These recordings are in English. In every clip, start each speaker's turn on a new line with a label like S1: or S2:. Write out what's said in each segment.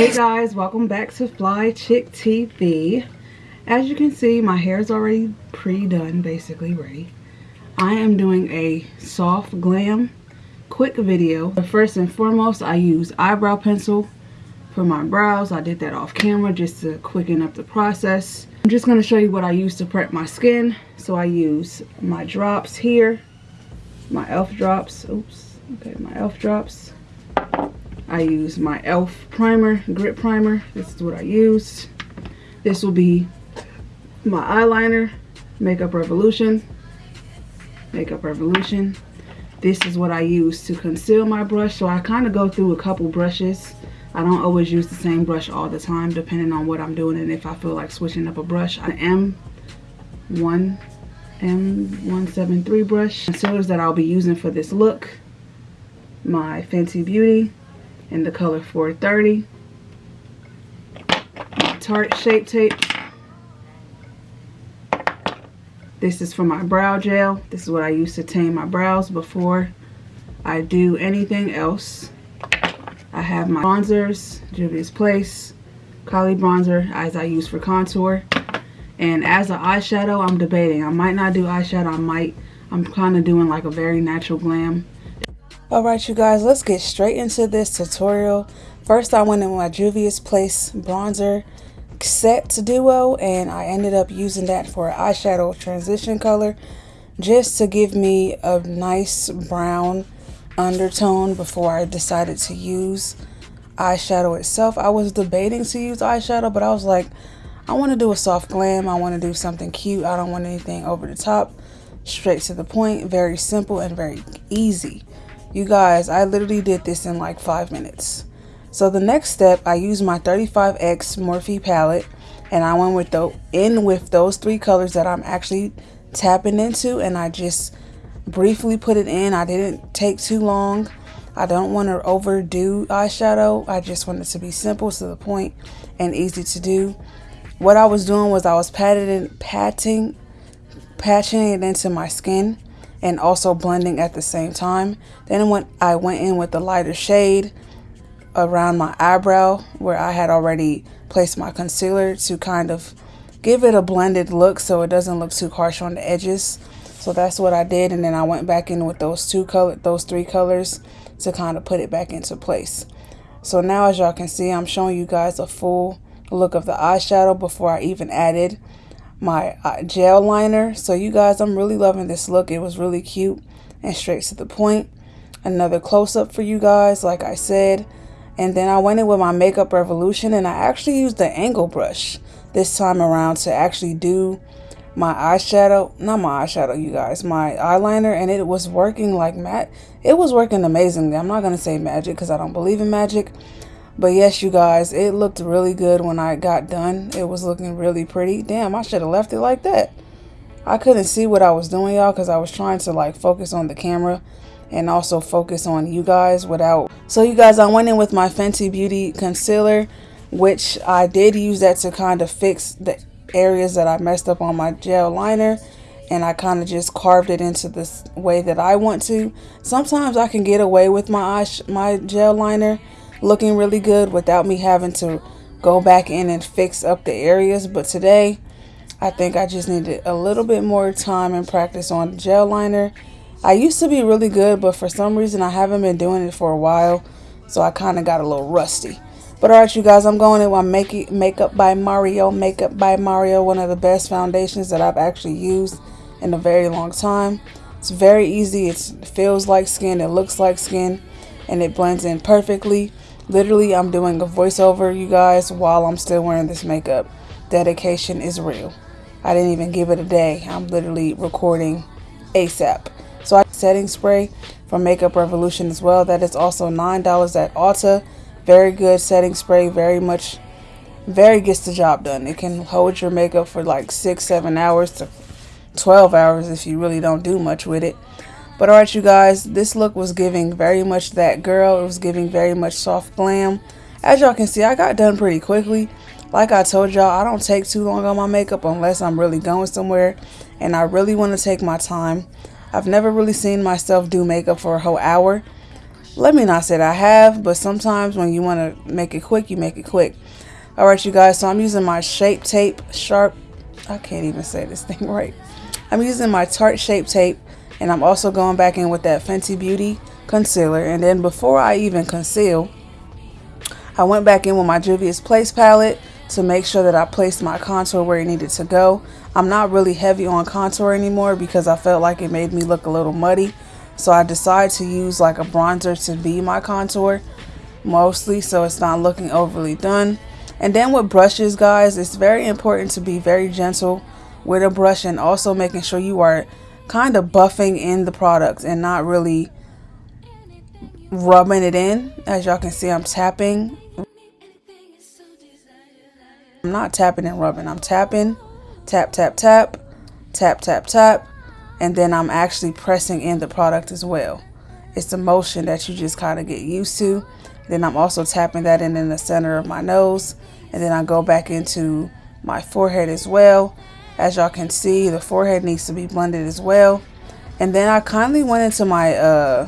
S1: Hey guys, welcome back to Fly Chick TV. As you can see, my hair is already pre-done, basically ready. I am doing a soft glam quick video. but First and foremost, I use eyebrow pencil for my brows. I did that off camera just to quicken up the process. I'm just going to show you what I use to prep my skin. So I use my drops here, my e.l.f. drops. Oops, okay, my e.l.f. drops. I use my e.l.f. primer, grip primer. This is what I use. This will be my eyeliner, Makeup Revolution. Makeup Revolution. This is what I use to conceal my brush. So I kind of go through a couple brushes. I don't always use the same brush all the time depending on what I'm doing and if I feel like switching up a brush. I am one M173 brush. Concealers that I'll be using for this look. My Fenty Beauty in the color 430. My Tarte Shape Tape. This is for my brow gel. This is what I use to tame my brows before I do anything else. I have my bronzers, Juvia's Place, Kali bronzer as I use for contour. And as an eyeshadow, I'm debating. I might not do eyeshadow. I might. I'm kind of doing like a very natural glam. Alright you guys, let's get straight into this tutorial. First I went in my Juvia's Place bronzer set duo and I ended up using that for eyeshadow transition color just to give me a nice brown undertone before I decided to use eyeshadow itself. I was debating to use eyeshadow but I was like I want to do a soft glam. I want to do something cute. I don't want anything over the top. Straight to the point. Very simple and very easy. You guys, I literally did this in like five minutes. So the next step, I used my 35X Morphe palette and I went with the in with those three colors that I'm actually tapping into and I just briefly put it in. I didn't take too long. I don't want to overdo eyeshadow. I just want it to be simple to the point and easy to do. What I was doing was I was patting, patting, patching it into my skin and also blending at the same time. Then when I went in with the lighter shade around my eyebrow where I had already placed my concealer to kind of give it a blended look so it doesn't look too harsh on the edges. So that's what I did and then I went back in with those two color those three colors to kind of put it back into place. So now as y'all can see I'm showing you guys a full look of the eyeshadow before I even added my uh, gel liner. So you guys, I'm really loving this look. It was really cute and straight to the point. Another close-up for you guys, like I said. And then I went in with my Makeup Revolution and I actually used the angle brush this time around to actually do my eyeshadow. Not my eyeshadow, you guys. My eyeliner. And it was working like matte. It was working amazingly. I'm not to say magic because I don't believe in magic. But yes, you guys, it looked really good when I got done. It was looking really pretty. Damn, I should have left it like that. I couldn't see what I was doing, y'all, because I was trying to like focus on the camera and also focus on you guys without. So you guys, I went in with my Fenty Beauty concealer, which I did use that to kind of fix the areas that I messed up on my gel liner and I kind of just carved it into this way that I want to. Sometimes I can get away with my eye my gel liner looking really good without me having to go back in and fix up the areas. But today, I think I just needed a little bit more time and practice on gel liner. I used to be really good, but for some reason I haven't been doing it for a while. So I kind of got a little rusty. But alright you guys, I'm going in with Make Makeup by Mario. Makeup by Mario, one of the best foundations that I've actually used in a very long time. It's very easy. it feels like skin. It looks like skin. And it blends in perfectly. Literally, I'm doing a voiceover, you guys, while I'm still wearing this makeup. Dedication is real. I didn't even give it a day. I'm literally recording ASAP. So I setting spray from Makeup Revolution as well. That is also $9 at Ulta. Very good setting spray. Very much, very gets the job done. It can hold your makeup for like 6, 7 hours to 12 hours if you really don't do much with it. But alright you guys, this look was giving very much that girl. It was giving very much soft glam. As y'all can see, I got done pretty quickly. Like I told y'all, I don't take too long on my makeup unless I'm really going somewhere and I really want to take my time. I've never really seen myself do makeup for a whole hour. let me not say that I have, but sometimes when you want to make it quick, you make it quick. All right, you guys, so I'm using my Shape Tape Sharp. I can't even say this thing right. I'm using my Tarte Shape Tape, and I'm also going back in with that Fenty Beauty concealer. And then before I even conceal, I went back in with my Juvia's Place palette to make sure that I placed my contour where it needed to go. I'm not really heavy on contour anymore because I felt like it made me look a little muddy. So I decided to use like a bronzer to be my contour mostly so it's not looking overly done. And then with brushes, guys, it's very important to be very gentle with a brush and also making sure you are kind of buffing in the product and not really rubbing it in. As y'all can see, I'm tapping. I'm not tapping and rubbing. I'm tapping, tap, tap, tap, tap, tap, tap, and then I'm actually pressing in the product as well. It's the motion that you just kind of get used to. Then I'm also tapping that in in the center of my nose, and then I go back into my forehead as well. As y'all can see, the forehead needs to be blended as well. And then I kindly went into my, uh,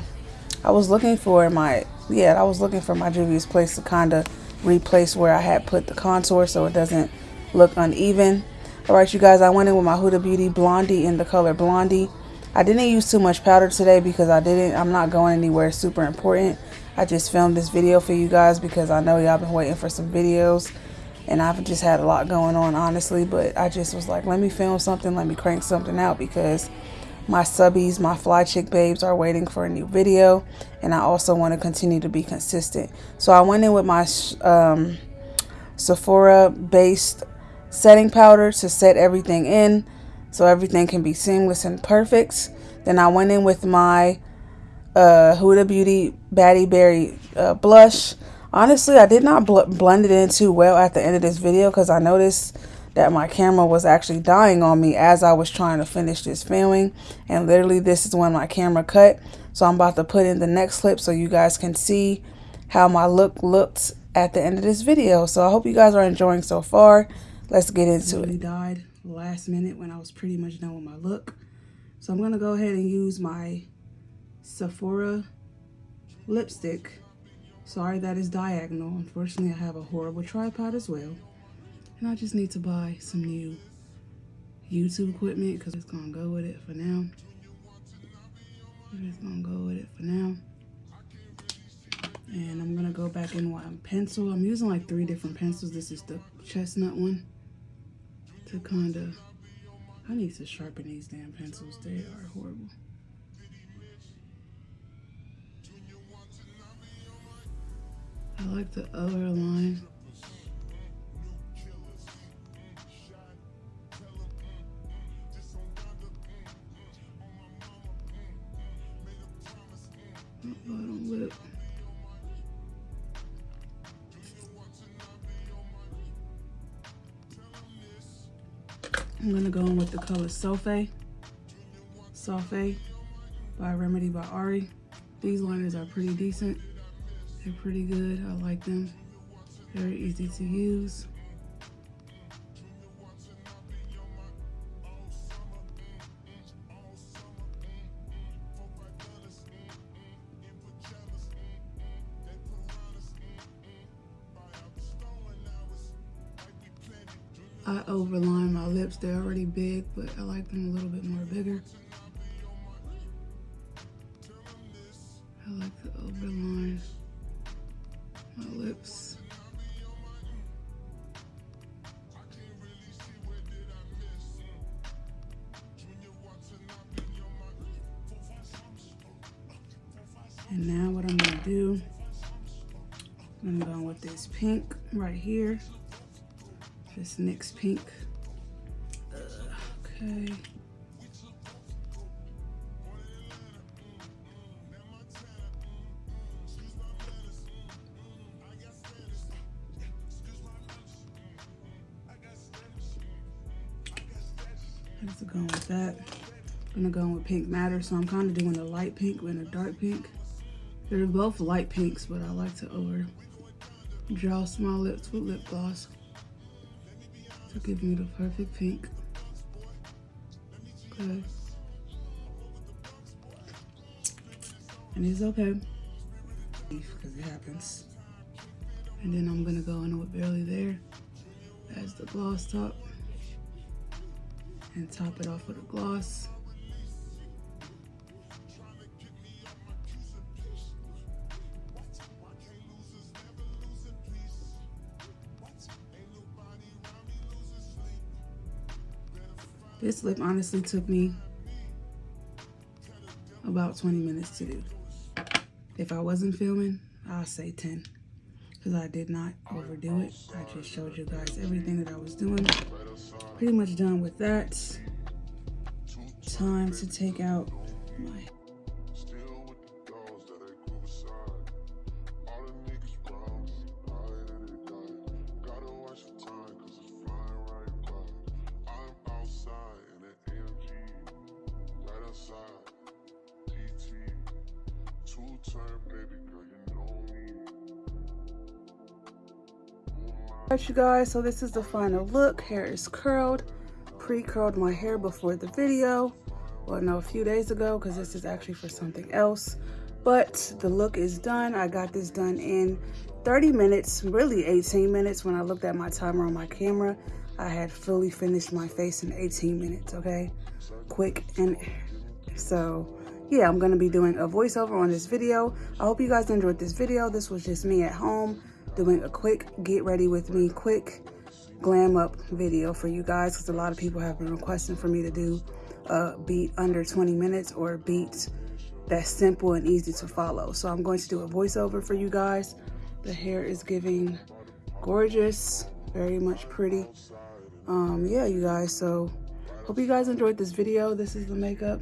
S1: I was looking for my, yeah, I was looking for my Juvia's Place to kind of replace where I had put the contour so it doesn't look uneven. Alright you guys, I went in with my Huda Beauty Blondie in the color Blondie. I didn't use too much powder today because I didn't, I'm not going anywhere super important. I just filmed this video for you guys because I know y'all been waiting for some videos and I've just had a lot going on honestly but I just was like let me film something let me crank something out because my subbies my fly chick babes are waiting for a new video and I also want to continue to be consistent so I went in with my um, Sephora based setting powder to set everything in so everything can be seamless and perfect. Then I went in with my uh, Huda Beauty Baddie Berry uh, blush. Honestly, I did not bl blend it in too well at the end of this video because I noticed that my camera was actually dying on me as I was trying to finish this filming. And literally this is when my camera cut. So I'm about to put in the next clip so you guys can see how my look looked at the end of this video. So I hope you guys are enjoying so far let's get into really it. died last minute when I was pretty much done with my look. So I'm going to go ahead and use my Sephora lipstick. Sorry that is diagonal. Unfortunately, I have a horrible tripod as well. And I just need to buy some new YouTube equipment because it's going to go with it for now. It's going to go with it for now. And I'm going to go back in one pencil. I'm using like three different pencils. This is the chestnut one to kind of, I need to sharpen these damn pencils. They are horrible. I like the other line. I'm gonna go in with the color Sofe. Sofe by Remedy by Ari. These liners are pretty decent. They're pretty good. I like them. Very easy to use. I overline my lips. They're already big, but I like them a little bit more bigger. And now what I'm gonna do, I'm going with this pink right here. This NYX pink. Okay. I'm going with that. I'm gonna go with Pink Matter, so I'm kind of doing a light pink and a dark pink. They're both light pinks, but I like to over draw small lips with lip gloss to give me the perfect pink. Okay. And it's okay. because it happens. And then I'm gonna go in with barely there as the gloss top and top it off with a gloss. This lip honestly took me about 20 minutes to do. If I wasn't filming, I'll say 10 because I did not overdo it. I just showed you guys everything that I was doing. Pretty much done with that. Time to take out my Alright you guys, so this is the final look. Hair is curled. Pre-curled my hair before the video. Well, no, a few days ago because this is actually for something else. But the look is done. I got this done in 30 minutes, really 18 minutes when I looked at my timer on my camera. I had fully finished my face in 18 minutes, okay? Quick and so yeah, I'm gonna be doing a voiceover on this video. I hope you guys enjoyed this video. This was just me at home doing a quick get ready with me, quick glam up video for you guys because a lot of people have been requesting for me to do a beat under 20 minutes or a beat that's simple and easy to follow. So I'm going to do a voiceover for you guys. The hair is giving gorgeous, very much pretty. Um, yeah, you guys, so hope you guys enjoyed this video. This is the makeup.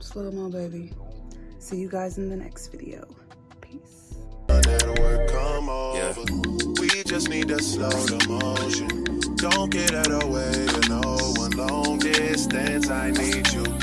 S1: Slow-mo, baby. See you guys in the next video
S2: come over. Yeah. We just need to slow the motion. Don't get out of way to no one. Long distance, I need you.